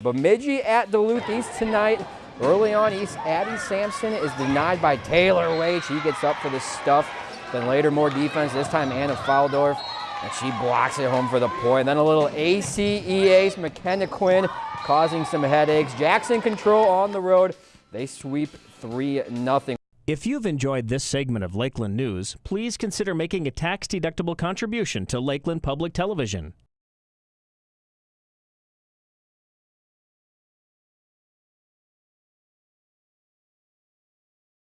Bemidji at Duluth East tonight. Early on, East Abby Sampson is denied by Taylor Wade. She gets up for the stuff. Then later, more defense. This time, Anna Faldorf, and she blocks it home for the point. Then a little ACE ace, McKenna Quinn, causing some headaches. Jackson control on the road. They sweep 3 0. If you've enjoyed this segment of Lakeland News, please consider making a tax-deductible contribution to Lakeland Public Television.